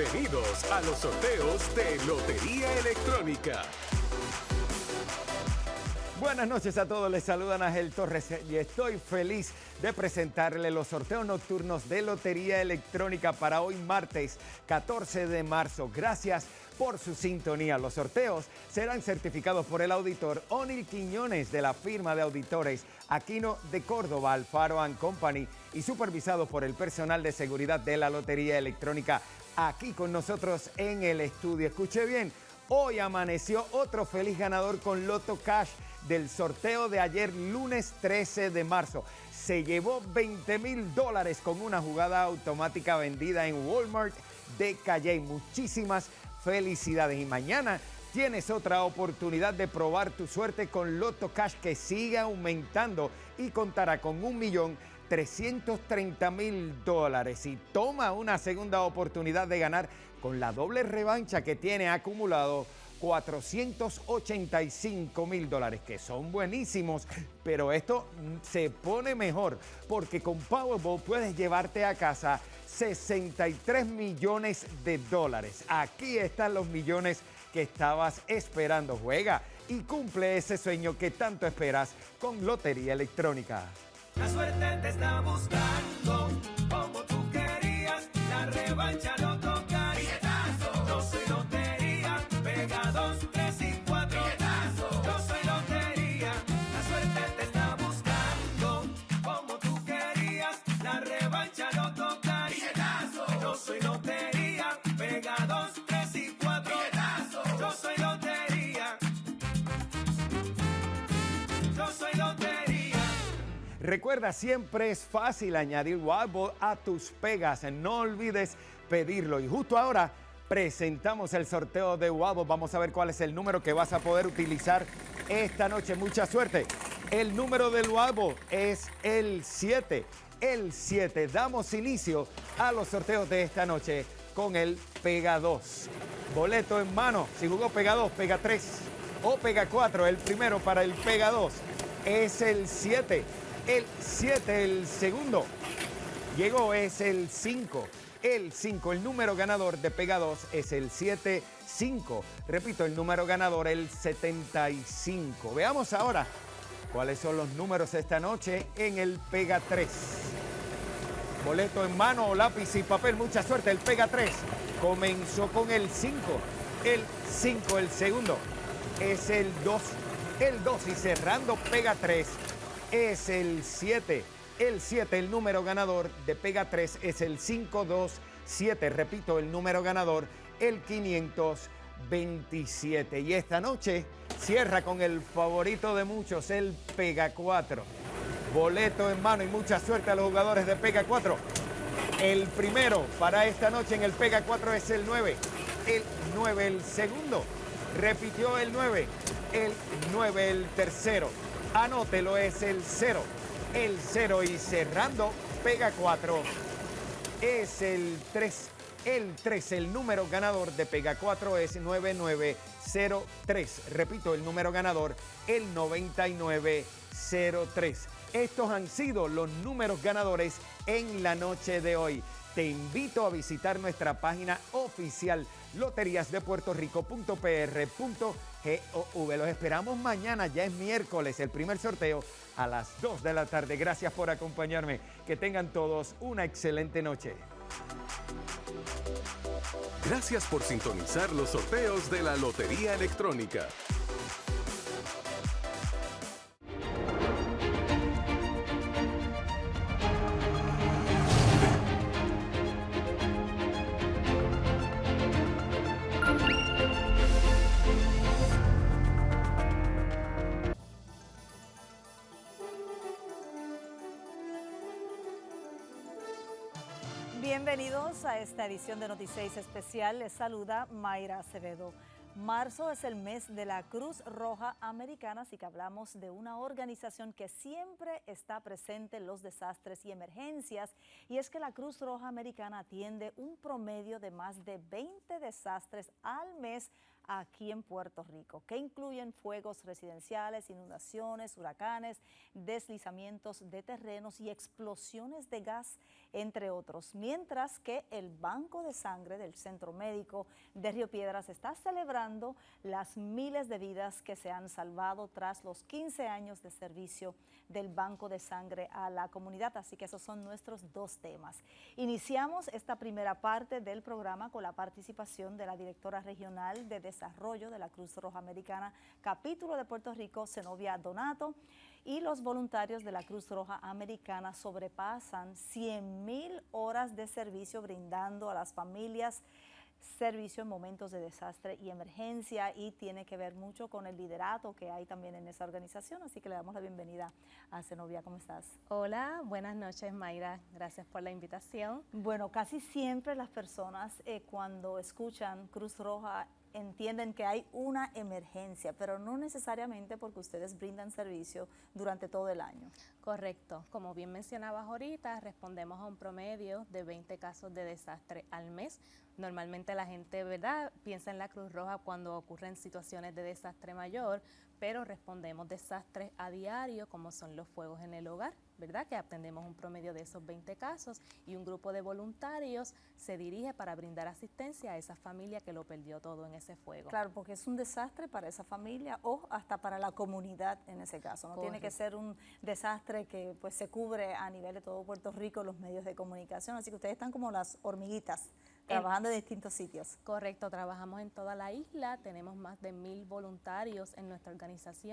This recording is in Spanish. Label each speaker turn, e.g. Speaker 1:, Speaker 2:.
Speaker 1: Bienvenidos a los sorteos de Lotería Electrónica.
Speaker 2: Buenas noches a todos, les saludan Ángel Torres y estoy feliz de presentarle los sorteos nocturnos de Lotería Electrónica para hoy martes 14 de marzo. Gracias por su sintonía. Los sorteos serán certificados por el auditor Onil Quiñones de la firma de auditores Aquino de Córdoba, Alfaro Company y supervisados por el personal de seguridad de la Lotería Electrónica aquí con nosotros en el estudio. Escuche bien, hoy amaneció otro feliz ganador con Loto Cash del sorteo de ayer lunes 13 de marzo. Se llevó 20 mil dólares con una jugada automática vendida en Walmart de Calle. Muchísimas felicidades y mañana tienes otra oportunidad de probar tu suerte con Loto Cash que sigue aumentando y contará con un millón 330 mil dólares y toma una segunda oportunidad de ganar con la doble revancha que tiene acumulado 485 mil dólares, que son buenísimos, pero esto se pone mejor porque con Powerball puedes llevarte a casa 63 millones de dólares. Aquí están los millones que estabas esperando. Juega y cumple ese sueño que tanto esperas con Lotería Electrónica.
Speaker 3: La suerte te está buscando. como
Speaker 2: Recuerda, siempre es fácil añadir Wild a tus pegas. No olvides pedirlo. Y justo ahora presentamos el sorteo de Wild Vamos a ver cuál es el número que vas a poder utilizar esta noche. Mucha suerte. El número del Wild es el 7. El 7. Damos inicio a los sorteos de esta noche con el Pega 2. Boleto en mano. Si jugó Pega 2, Pega 3 o Pega 4. El primero para el Pega 2 es el 7 el 7, el segundo. Llegó, es el 5. El 5, el número ganador de Pega 2 es el 7-5. Repito, el número ganador, el 75. Veamos ahora cuáles son los números esta noche en el Pega 3. Boleto en mano, lápiz y papel, mucha suerte. El Pega 3 comenzó con el 5. El 5, el segundo, es el 2. El 2 y cerrando Pega 3 es el 7. El 7, el número ganador de Pega 3 es el 527. Repito, el número ganador, el 527. Y esta noche cierra con el favorito de muchos, el Pega 4. Boleto en mano y mucha suerte a los jugadores de Pega 4. El primero para esta noche en el Pega 4 es el 9. El 9, el segundo. Repitió el 9. El 9, el tercero. Anótelo, es el 0. El 0 y cerrando, pega 4. Es el 3. El 3, el número ganador de Pega 4 es 9903. Repito, el número ganador, el 9903. Estos han sido los números ganadores en la noche de hoy. Te invito a visitar nuestra página oficial loteriasdepuertorico.pr.gov. Los esperamos mañana, ya es miércoles, el primer sorteo a las 2 de la tarde. Gracias por acompañarme. Que tengan todos una excelente noche.
Speaker 1: Gracias por sintonizar los sorteos de la Lotería Electrónica.
Speaker 4: Bienvenidos a esta edición de Noticias Especial. Les saluda Mayra Acevedo. Marzo es el mes de la Cruz Roja Americana, así que hablamos de una organización que siempre está presente en los desastres y emergencias, y es que la Cruz Roja Americana atiende un promedio de más de 20 desastres al mes aquí en Puerto Rico, que incluyen fuegos residenciales, inundaciones, huracanes, deslizamientos de terrenos y explosiones de gas, entre otros. Mientras que el Banco de Sangre del Centro Médico de Río Piedras está celebrando las miles de vidas que se han salvado tras los 15 años de servicio del Banco de Sangre a la comunidad. Así que esos son nuestros dos temas. Iniciamos esta primera parte del programa con la participación de la directora regional de Desarrollo de la Cruz Roja Americana, capítulo de Puerto Rico, Zenobia Donato, y los voluntarios de la Cruz Roja Americana sobrepasan 100 mil horas de servicio brindando a las familias servicio en momentos de desastre y emergencia y tiene que ver mucho con el liderato que hay también en esa organización, así que le damos la bienvenida a Zenobia, ¿cómo estás?
Speaker 5: Hola, buenas noches Mayra, gracias por la invitación.
Speaker 4: Bueno, casi siempre las personas eh, cuando escuchan Cruz Roja entienden que hay una emergencia, pero no necesariamente porque ustedes brindan servicio durante todo el año.
Speaker 5: Correcto, como bien mencionabas ahorita, respondemos a un promedio de 20 casos de desastre al mes. Normalmente la gente, ¿verdad?, piensa en la Cruz Roja cuando ocurren situaciones de desastre mayor, pero respondemos desastres a diario, como son los fuegos en el hogar, ¿verdad? Que atendemos un promedio de esos 20 casos y un grupo de voluntarios se dirige para brindar asistencia a esa familia que lo perdió todo en ese fuego.
Speaker 4: Claro, porque es un desastre para esa familia o hasta para la comunidad en ese caso. No tiene que ser un desastre que pues se cubre a nivel de todo Puerto Rico, los medios de comunicación. Así que ustedes están como las hormiguitas trabajando en distintos sitios.
Speaker 5: Correcto, trabajamos en toda la isla, tenemos más de mil voluntarios en nuestra organización